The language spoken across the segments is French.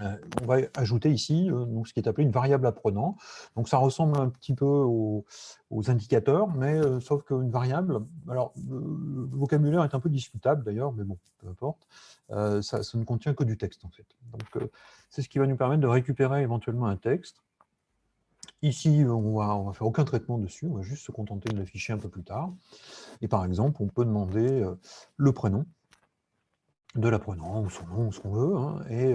euh, on va ajouter ici euh, donc, ce qui est appelé une variable apprenant. Donc ça ressemble un petit peu aux, indicateurs, mais euh, sauf qu'une variable, alors le, vocabulaire est un peu discutable d'ailleurs, mais bon, peu importe, ça, ne contient que du texte en fait. Donc c'est ce qui va nous permettre de récupérer éventuellement un texte. Ici, on va, va faire aucun traitement dessus, on va juste se contenter de l'afficher un peu plus tard. Et par exemple, on peut demander le prénom de l'apprenant, ou son nom, ou ce qu'on veut, hein, et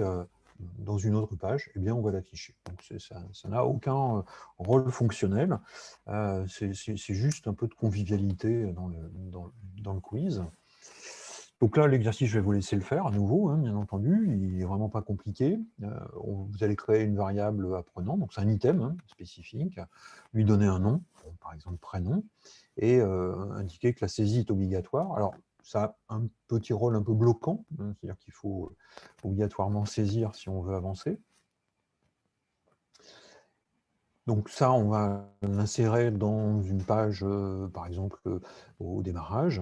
dans une autre page, eh bien, on va l'afficher. Ça n'a aucun euh, rôle fonctionnel, euh, c'est juste un peu de convivialité dans le, dans, le quiz. Donc là, l'exercice, je vais vous laisser le faire à nouveau, hein, bien entendu, il n'est vraiment pas compliqué. Euh, vous allez créer une variable apprenant, donc c'est un item hein, spécifique, lui donner un nom, par exemple prénom, et indiquer que la saisie est obligatoire. Alors, ça a un petit rôle un peu bloquant, hein, c'est-à-dire qu'il faut obligatoirement saisir si on veut avancer. Donc ça, on va l'insérer dans une page, euh, par exemple, euh, au démarrage,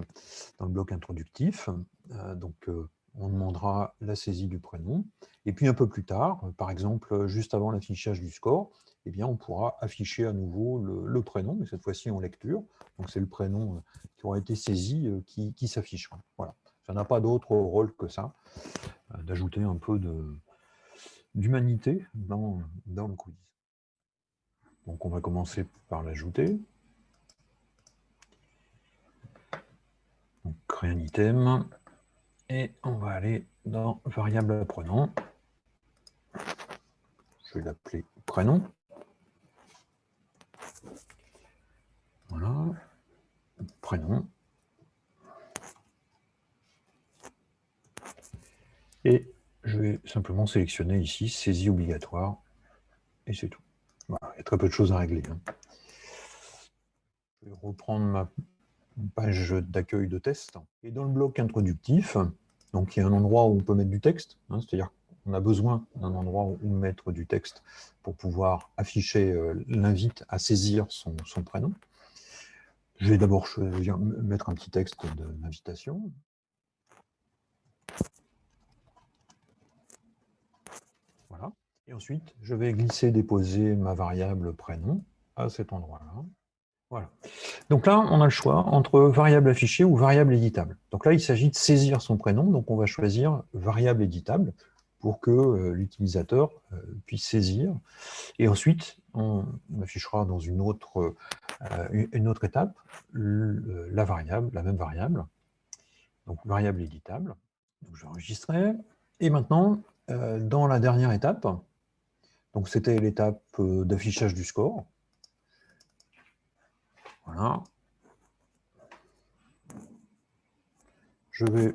dans le bloc introductif. Euh, donc on demandera la saisie du prénom. Et puis un peu plus tard, par exemple, juste avant l'affichage du score, eh on pourra afficher à nouveau le, prénom, mais cette fois-ci en lecture. Donc c'est le prénom qui aura été saisi euh, qui, s'affichera. Voilà. Ça n'a pas d'autre rôle que ça, euh, d'ajouter un peu d'humanité dans, dans le quiz. Donc on va commencer par l'ajouter. Donc créer un item. Et on va aller dans variable apprenant. Je vais l'appeler prénom. Voilà. Et je vais simplement sélectionner ici saisie obligatoire. Et c'est tout. il y a très peu de choses à régler. Hein. Je vais reprendre ma page d'accueil de test. Et dans le bloc introductif, donc il y a un endroit où on peut mettre du texte, hein, c'est-à-dire qu'on a besoin d'un endroit où mettre du texte pour pouvoir afficher euh, l'invite à saisir son, prénom. Je vais d'abord mettre un petit texte d'invitation. Voilà. Et ensuite, je vais glisser, déposer ma variable prénom à cet endroit-là. Voilà. Donc là, on a le choix entre variable affichée ou variable éditable. Donc là, il s'agit de saisir son prénom, donc on va choisir variable éditable pour que euh, l'utilisateur euh, puisse saisir. Et ensuite, on affichera dans une autre, une autre étape la variable, la même variable, donc variable éditable. Je vais enregistrer. Et maintenant, dans la dernière étape, c'était l'étape d'affichage du score, voilà. Je vais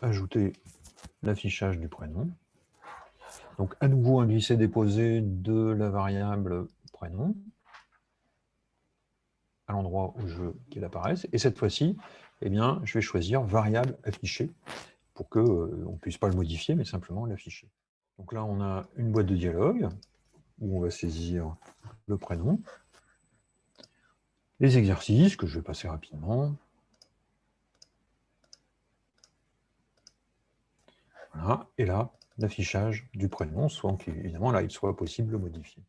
ajouter l'affichage du prénom. Donc, à nouveau, un glisser-déposer de la variable prénom à l'endroit où je veux qu'il apparaisse. Et cette fois-ci, eh je vais choisir variable affichée pour qu'on euh, ne puisse pas le modifier, mais simplement l'afficher. Donc là, on a une boîte de dialogue où on va saisir le prénom les exercices que je vais passer rapidement. Et là, l'affichage du prénom, soit évidemment là, il soit possible de modifier.